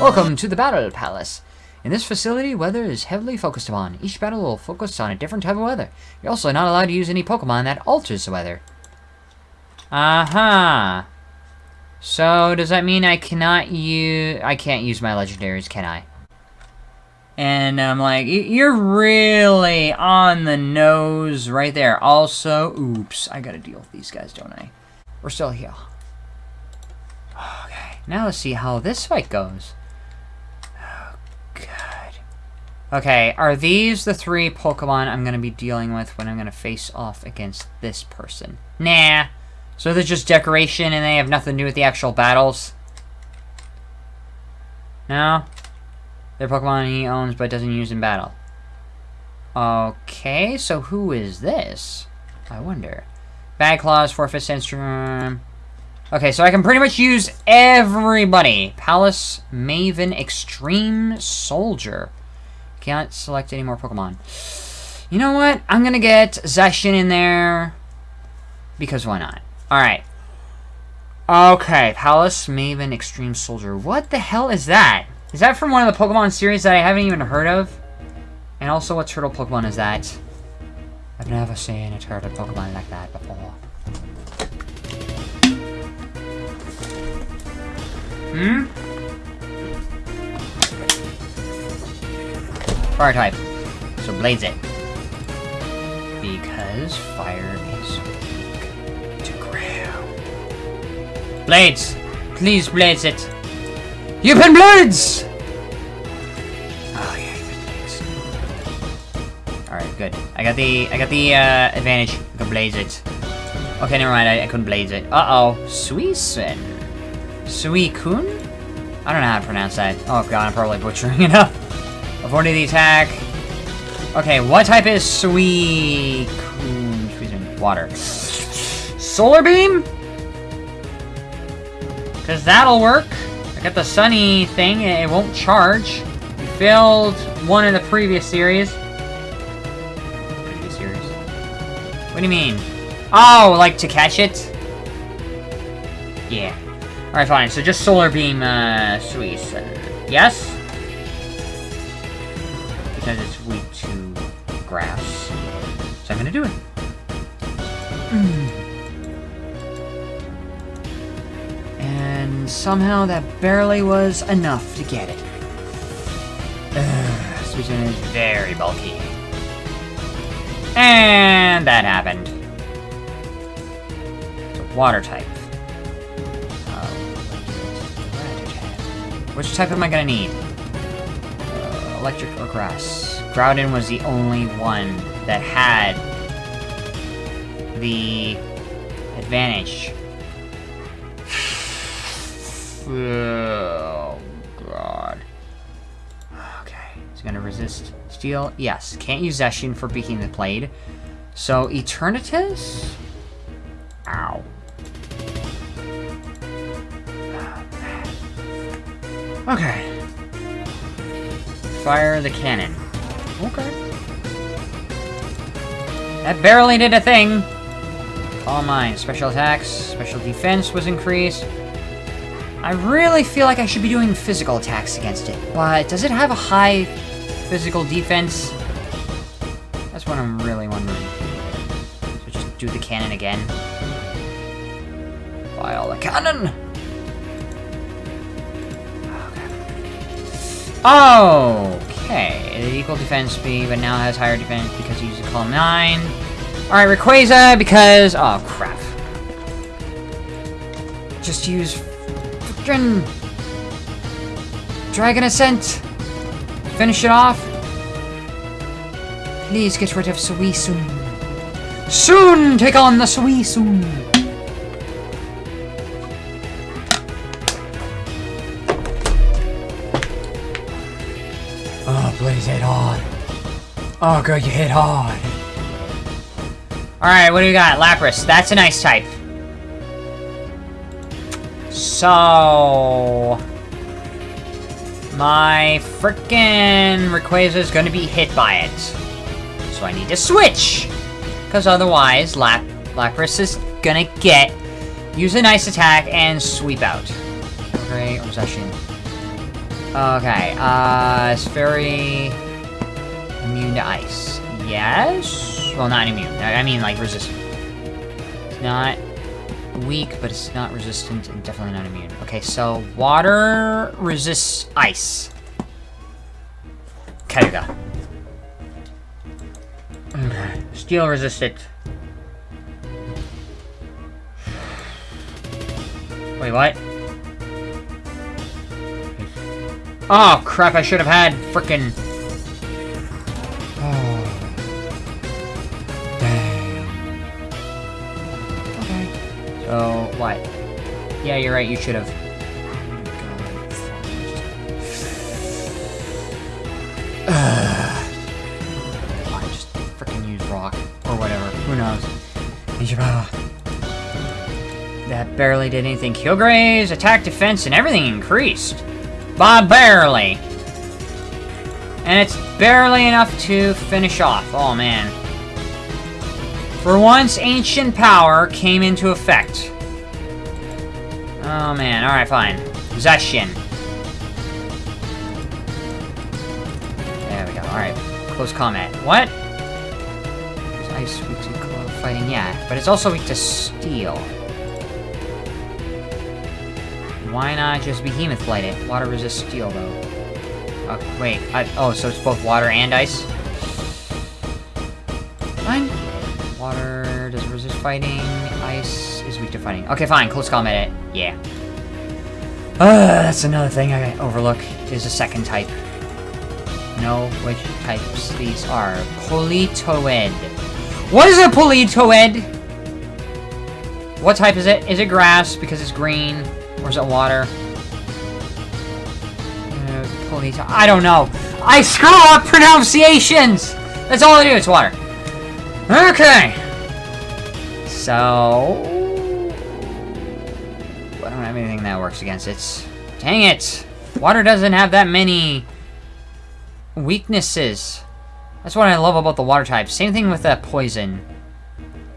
Welcome to the Battle Palace. In this facility, weather is heavily focused upon. Each battle will focus on a different type of weather. You're also not allowed to use any Pokemon that alters the weather. Uh-huh. So, does that mean I cannot use... I can't use my legendaries, can I? And I'm like, you're really on the nose right there. Also, oops, I gotta deal with these guys, don't I? We're still here. Okay, now let's see how this fight goes. God. Okay, are these the three Pokemon I'm gonna be dealing with when I'm gonna face off against this person? Nah. So they're just decoration and they have nothing to do with the actual battles? No? They're Pokemon he owns but doesn't use in battle. Okay, so who is this? I wonder. Bad Claws, Forfeit Sandstorm. Okay, so I can pretty much use everybody. Palace, Maven, Extreme Soldier. Can't select any more Pokemon. You know what? I'm gonna get Zacian in there. Because why not? Alright. Okay, Palace, Maven, Extreme Soldier. What the hell is that? Is that from one of the Pokemon series that I haven't even heard of? And also, what turtle Pokemon is that? I've never seen a turtle Pokemon like that before. Hmm? Fire type. So blaze it. Because fire is weak to ground. Blades! Please blaze it! You pin blades! Oh yeah, blades. Alright, good. I got the I got the uh, advantage. I can blaze it. Okay, never mind, I, I couldn't blaze it. Uh-oh. Suicune. Suicune? I don't know how to pronounce that. Oh god, I'm probably butchering it up. Avoiding the attack. Okay, what type is Suicune? Suicune. Water. Solar Beam? Because that'll work. I got the sunny thing, it won't charge. We failed one in the previous series. Previous series? What do you mean? Oh, like to catch it? Yeah. Alright, fine. So just Solar Beam, uh, Suisse. Yes? Because it's weak to grass. So I'm gonna do it. And somehow that barely was enough to get it. Ugh, is very bulky. And that happened. So water type. Which type am I gonna need? Uh, electric or grass? Groudon was the only one that had the advantage. Oh, God. Okay, he's gonna resist steel. Yes, can't use Zacian for beating the blade. So, Eternatus? Ow. Okay. Fire the cannon. Okay. That barely did a thing. All mine. Special attacks, special defense was increased. I really feel like I should be doing physical attacks against it, but does it have a high physical defense? That's what I'm really wondering. So just do the cannon again. Fire the cannon! Okay, equal defense speed, but now has higher defense because he used a Calm Mind. Alright, Rayquaza, because... Oh, crap. Just use... Frickin... Dragon Ascent! Finish it off! Please get rid of Suicune. Soon take on the Suicune! Please hit hard. Oh, good, you hit hard. Alright, what do we got? Lapras. That's a nice type. So... My frickin' Rayquaza is gonna be hit by it. So I need to switch! Because otherwise, Lap Lapras is gonna get... Use a nice attack and sweep out. Great, Possession. Okay, uh, it's very immune to ice. Yes? Well, not immune. I mean, like, resistant. It's not weak, but it's not resistant and definitely not immune. Okay, so water resists ice. Okay. Steel resistant. Wait, what? Oh, crap, I should have had frickin' Oh. Dang. Okay. So, what? Yeah, you're right, you should have. Why just frickin' use rock? Or whatever. Who knows? That barely did anything. Kilgray's attack, defense, and everything increased. By barely. And it's barely enough to finish off. Oh, man. For once, Ancient Power came into effect. Oh, man. Alright, fine. Possession. There we go. Alright. Close combat. What? Ice weak to fighting? Yeah. But it's also weak to steel. Why not just Behemoth Blade it? Water resists steel, though. Oh, wait. I, oh, so it's both water and ice? Fine. Water does resist fighting. Ice is weak to fighting. Okay, fine. Close combat it. Yeah. Uh, that's another thing I overlook, is a second type. Know which types these are. Politoed. What is a politoed? What type is it? Is it grass because it's green? Or is it water? Uh, I don't know. I screw up pronunciations! That's all I do, it's water. Okay. So... I don't have anything that works against it. Dang it! Water doesn't have that many weaknesses. That's what I love about the water type. Same thing with that poison.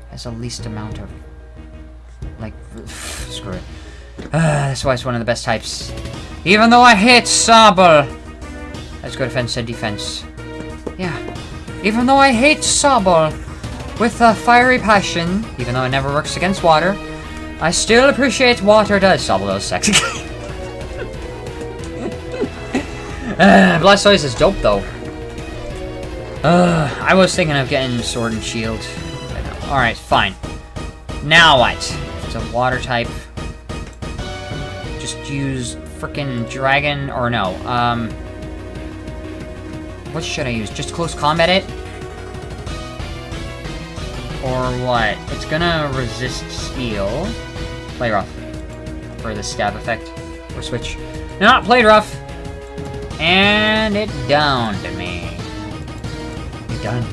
Has the least amount of... Like, screw it. Uh, that's why it's one of the best types. Even though I hate Sable. Let's go defense and defense. Yeah. Even though I hate Sable with a fiery passion, even though it never works against water, I still appreciate water does. Sable does sexy. uh, Blastoise is dope though. Uh, I was thinking of getting Sword and Shield. Alright, fine. Now what? It's a water type. Just use freaking Dragon, or no, um... What should I use? Just close combat it? Or what? It's gonna resist steel. Play rough. For the stab effect. Or switch. Not played rough! And it downed me. It done.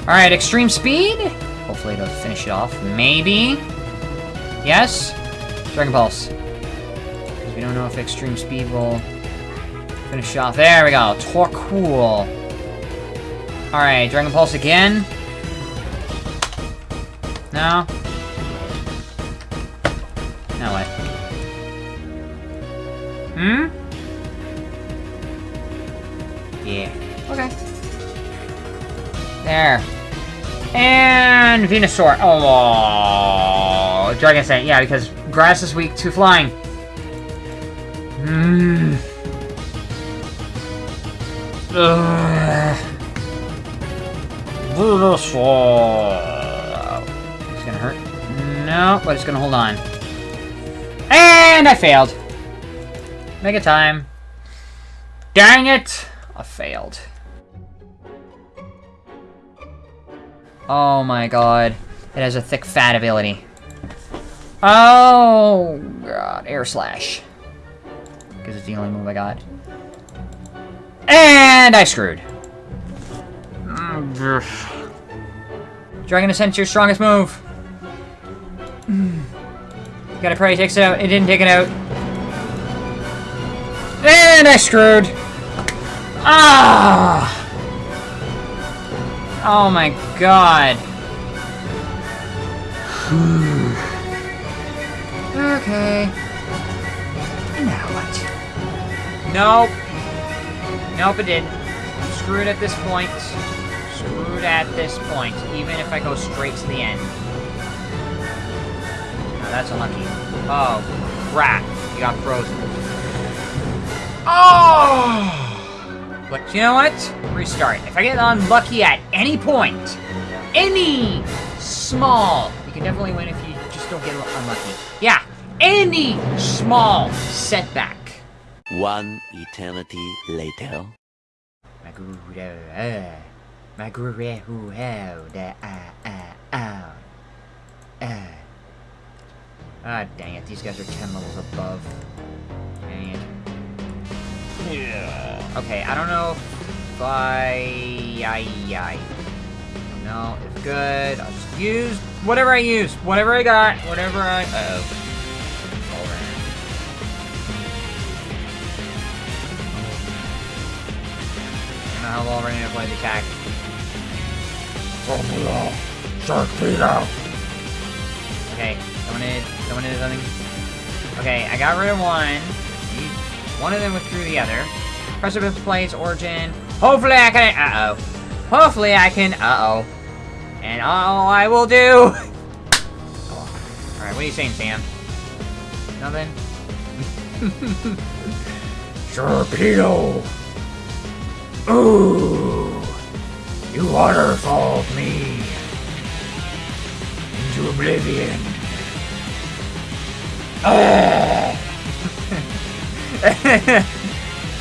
Alright, extreme speed? Hopefully it'll finish it off. Maybe? Yes? Dragon Pulse. We don't know if extreme speed will finish off. There we go. Torkoal. Alright, Dragon Pulse again. No? No way. Hmm? Yeah. Okay. There. And Venusaur. Oh, Dragon Ascent. Yeah, because grass is weak to flying. Hmm. Venusaur. It's gonna hurt. No, but it's gonna hold on. And I failed. Mega time. Dang it! I failed. Oh my god. It has a thick fat ability. Oh god, air slash. Because it's the only move I got. And I screwed. Dragon Ascent's your strongest move. Gotta pray he takes it out. It didn't take it out. And I screwed. Ah! Oh my god. okay. Nope. Nope, it didn't. I'm screwed at this point. Screwed at this point, even if I go straight to the end. No, that's unlucky. Oh, crap. You got frozen. Oh! But you know what? Restart. If I get unlucky at any point, any small, you can definitely win if you just don't get unlucky. Yeah, any small setback. One eternity later. Maguro, Maguro, da ah ah ah. Ah. Ah, dang it, these guys are 10 levels above. Dang it. Yeah. Okay, I don't know if I... I, I... No, it's good. I'll just use whatever I use. Whatever I got. Whatever I... Uh-oh. I know how well we're gonna play the attack. Formula Sharpedo. Okay, someone did, someone did something. Okay, I got rid of one. One of them withdrew the other. Precipice Blades, origin. Hopefully I can, uh-oh. Hopefully I can, uh-oh. And all I will do... Alright, what are you saying, Sam? Nothing? Sharpedo. Ooh. You waterfalled me into oblivion.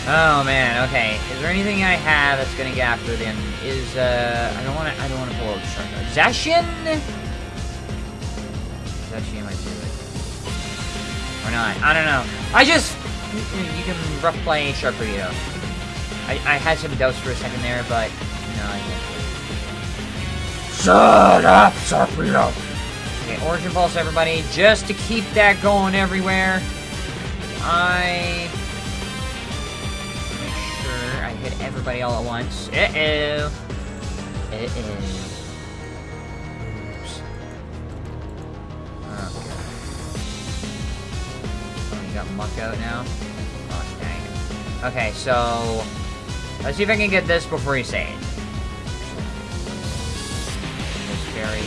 Oh man, okay. Is there anything I have that's gonna get after them? Is uh I don't wanna I don't wanna pull out shark. Zacian? Zacian might do it. Or not. I don't know. I just you you can rough play Sharpedo. I, I had some doubts for a second there, but no, I didn't. Shut up, Sharpedo. Okay, Origin Pulse, everybody, just to keep that going everywhere. I make sure I hit everybody all at once. Uh-oh. Uh-oh. Oh, Oh, you got Muk out now? Oh, dang. Okay, so... Let's see if I can get this before say it. It's very...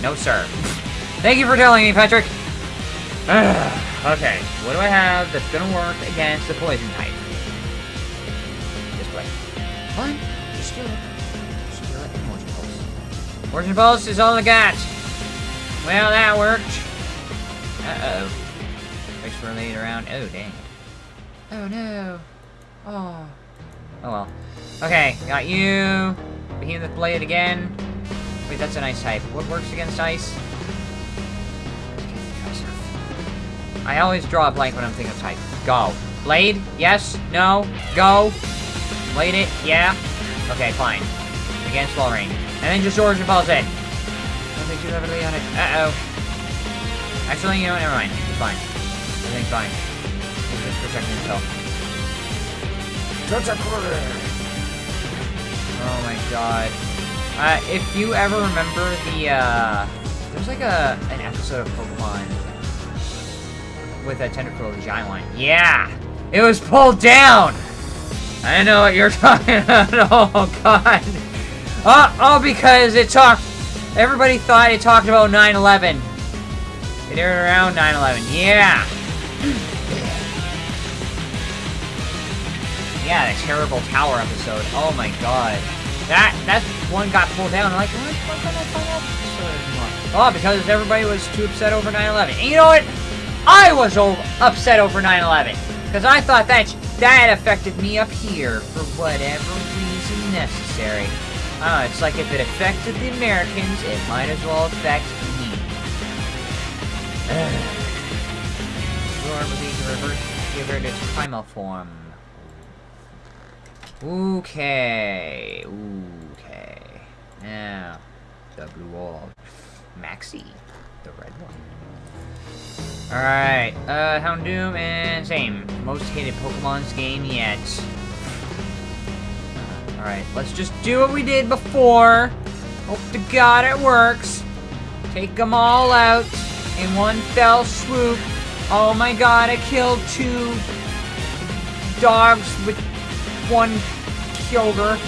No, sir. Thank you for telling me, Patrick. okay, what do I have that's gonna work against the poison type? This way. Fine. Just do it. Just do it. Origin Pulse. Origin Pulse is all I got. Well, that worked. Uh-oh. For around. Oh, dang. Oh, no. Oh. Oh, well. Okay, got you. Behemoth Blade again. Wait, that's an ice type. What works against ice? I always draw a blank when I'm thinking of type. Go. Blade? Yes? No? Go? Blade it? Yeah? Okay, fine. Against Wall Rain. And then just Origin Pulse it. Don't think too heavily on it. Uh-oh. Actually, you know what? Never mind. It's fine. Everything's fine. It's just protecting itself. Oh my god. Uh, if you ever remember the, uh, there's like a, an episode of Pokemon with a Tentacruel, the giant one. Yeah! It was pulled down! I know what you're talking about. Oh, God. Oh, oh, because it talked, everybody thought it talked about 9-11. It aired around 9-11. Yeah! Yeah, the terrible tower episode. Oh my god. That that one got pulled down. I'm like? Oh, because everybody was too upset over 9/11. And you know what? I was upset over 9/11 because I thought that that affected me up here for whatever reason necessary. Oh, it's like if it affected the Americans, it might as well affect me. Lord, will be reverse give it its primal form. Okay. Okay. Now, the blue wall. Maxi, the red one. Alright, uh, Houndoom and same. Most hated Pokemon's game yet. Alright, let's just do what we did before. Hope to God it works. Take them all out in one fell swoop. Oh my god, I killed two dogs with one Kyogre.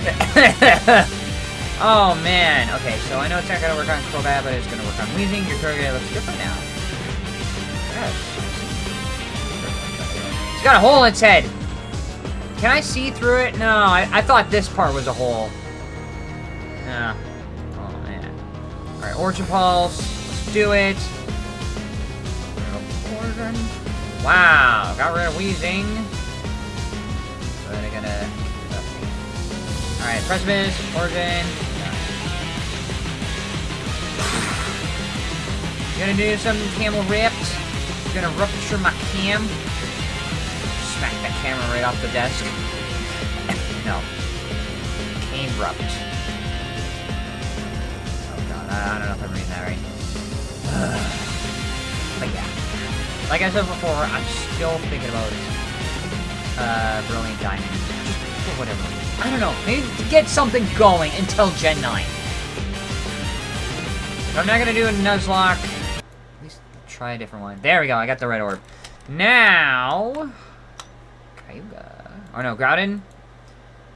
oh man. Okay, so I know it's not gonna work on Crobat, but it's gonna work on Weezing. Your Kyogre looks different now. Yes. It's got a hole in its head. Can I see through it? No, I, I thought this part was a hole. Yeah. Oh, man. Alright, Origin Pulse. Let's do it. Wow, got rid of Weezing. I gotta... Alright, Precipice, Origin. Gonna do some Camel Ripped. Gonna rupture my cam smack that camera right off the desk. no. Cane rupt. Oh god, I, I don't know if I'm reading that right. but yeah. Like I said before, I'm still thinking about uh, Brilliant Diamond. Just whatever. I don't know. Maybe get something going until Gen 9. If I'm not gonna do a Nuzlocke, at least try a different one. There we go, I got the red orb. Now... Kyogre. Or no, Groudon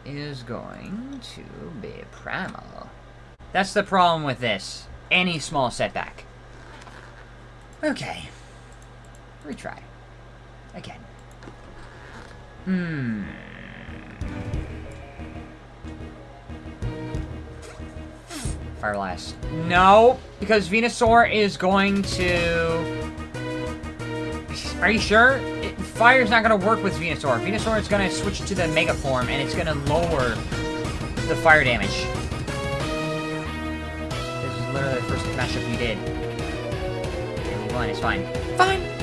is going to be Primal. That's the problem with this. Any small setback. Okay. Retry. Again. Hmm. Fire Blast. No, because Venusaur is going to... Are you sure? It, fire's not going to work with Venusaur. Venusaur is going to switch to the Mega Form, and it's going to lower the fire damage. This is literally the first matchup you did. And won, it's fine. Fine!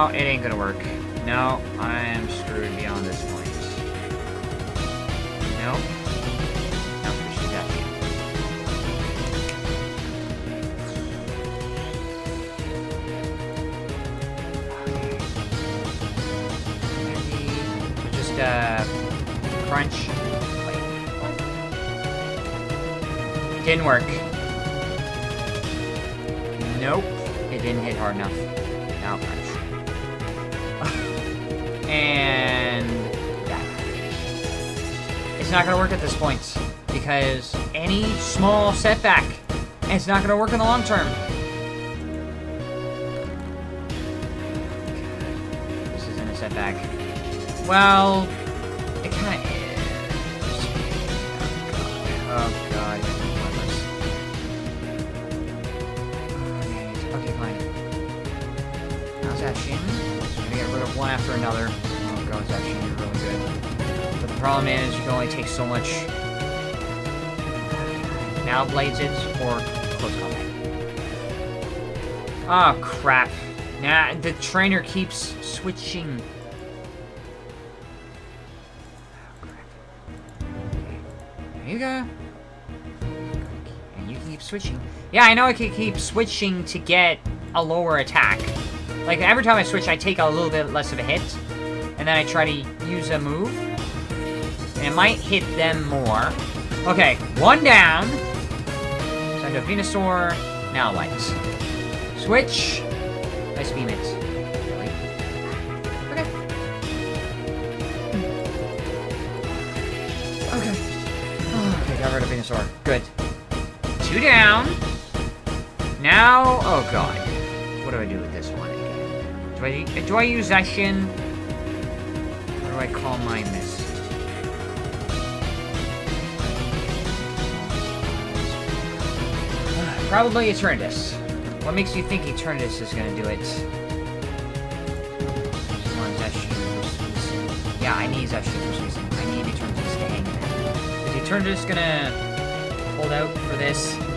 No, it ain't gonna work. No, I am screwed beyond this point. Nope. Nope, she's got. Just, uh, crunch. Didn't work. Nope. It didn't hit hard enough. Now crunch. And. It's not gonna work at this point because any small setback, it's not gonna work in the long term. This isn't a setback. Well, it kind of is. Oh god. Oh, Okay, fine. Shin? Gonna get rid of one after another. Oh god, that Shin is really good. But the problem is, you can only take so much. Now blades it or close combat. Oh crap. Nah, the trainer keeps switching. Oh. You go. And you can keep switching. Yeah, I know I can keep switching to get a lower attack. Like, every time I switch, I take a little bit less of a hit. And then I try to use a move. And it might hit them more. Okay, one down. Send a Venusaur. Now lights. Switch. Ice beam it. Really? Okay. Okay. Oh, okay, got rid of Venusaur. Good. Two down. Now, oh god. What do I do with this one? Do I do I use Action? Or do I call mine this? Probably Eternatus. What makes you think Eternatus is gonna do it? Yeah, I need Zacian versus Weezing. I need Eternatus to hang there. Is Eternatus gonna hold out for this?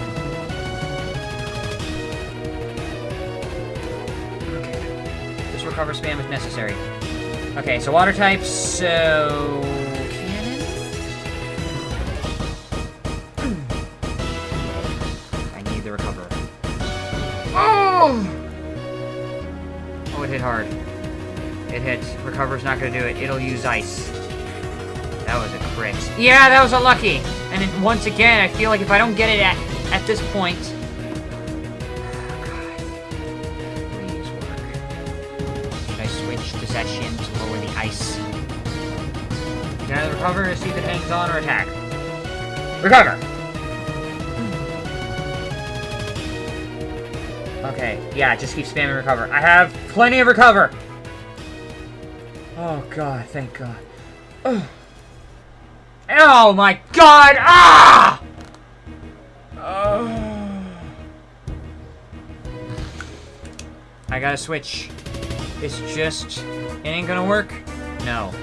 Recover spam if necessary. Okay, so water types, so... Cannon? I need the recover. Oh! Oh, it hit hard. It hits. Recover's not gonna do it. It'll use ice. That was a crit. Yeah, that was unlucky. And then once again, I feel like if I don't get it at at this point. Switch to lower the ice? Can I recover to see if it hangs on or attack? Recover! Okay, yeah, just keep spamming recover. I have plenty of recover! Oh god, thank god. Ugh. Oh my god! Ah! Oh. I gotta switch. It's just... It ain't gonna work? No.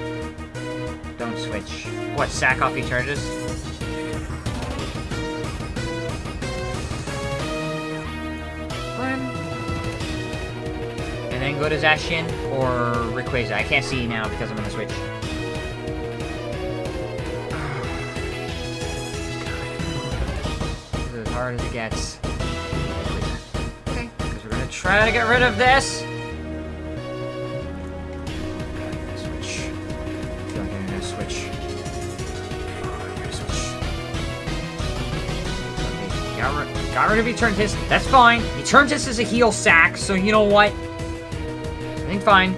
Don't switch. What, sack off each charges? And then go to Zacian or Rayquaza. I can't see now because I'm on the Switch. This is as hard as it gets. Okay, because we're gonna try to get rid of this. Got rid, got rid of Eternatus. That's fine. Eternatus is a heal sack, so you know what? I think fine.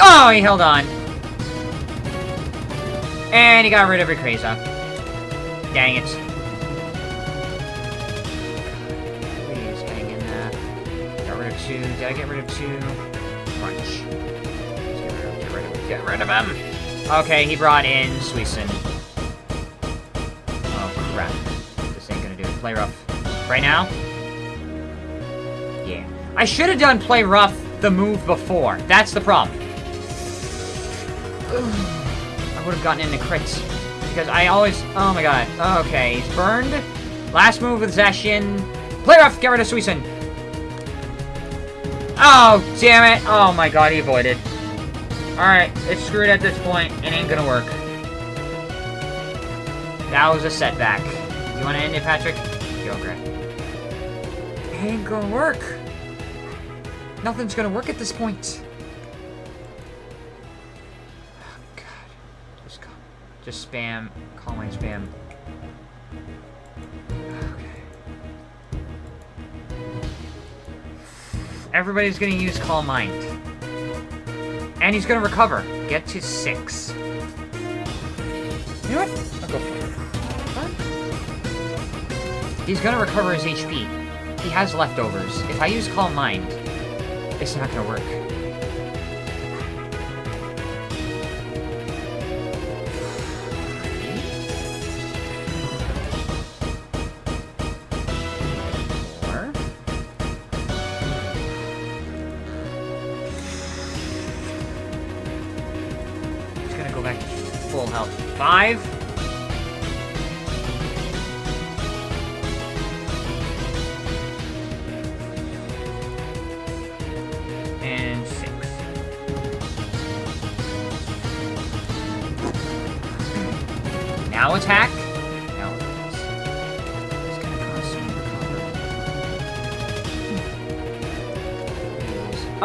Oh, he held on. And he got rid of Rayquaza. Dang it. Please hang in there. Got rid of two. Did I get rid of two? Crunch. Get rid of, get rid of, get rid of him. Okay, he brought in Suicune. Crap. This ain't gonna do it. Play rough. Right now? Yeah. I should have done play rough the move before. That's the problem. I would have gotten into crits. Because I always... Oh my god. Okay, he's burned. Last move with Zacian. Play rough! Get rid of Suicune. Oh, damn it. Oh my god, he avoided. Alright, it's screwed at this point. It ain't gonna work. That was a setback. You wanna end it, Patrick? Go, Greg. Ain't gonna work. Nothing's gonna work at this point. Oh, God. Just, call, just spam. Call my spam. Okay. Everybody's gonna use Calm Mind. And he's gonna recover. Get to six. You know what? I'll go it. He's gonna recover his HP. He has leftovers. If I use Calm Mind, it's not gonna work.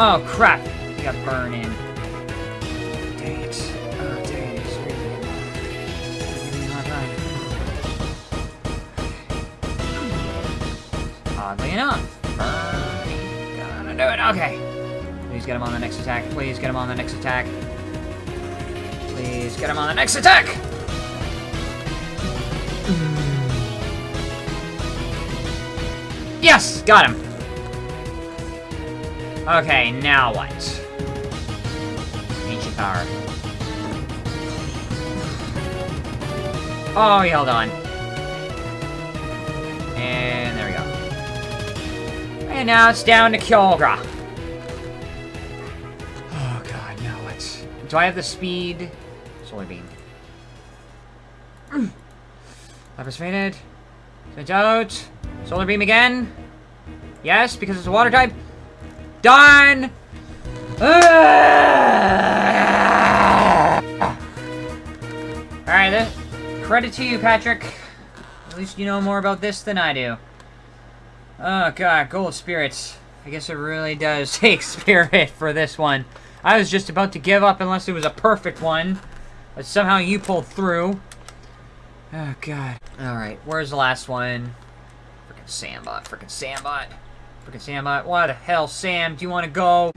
Oh crap! He got burned in. Dang it. Oh dang it, really giving me a hard time. Oddly enough. Gonna do it. Okay. Please get him on the next attack. Please get him on the next attack. Please get him on the next attack! Mm. Yes! Got him! Okay, now what? Ancient power. Oh, he held on. And there we go. And now it's down to Kyogre. Oh god, now what? Do I have the speed? Solar beam. Lever's faded. Switch out. Solar beam again. Yes, because it's a water type. Done. Alright, credit to you, Patrick. At least you know more about this than I do. Oh god, gold spirits. I guess it really does take spirit for this one. I was just about to give up unless it was a perfect one. But somehow you pulled through. Oh god. Alright, where's the last one? Freaking Sandbot, freaking Sandbot. Freaking Sam, why the hell, Sam, do you want to go?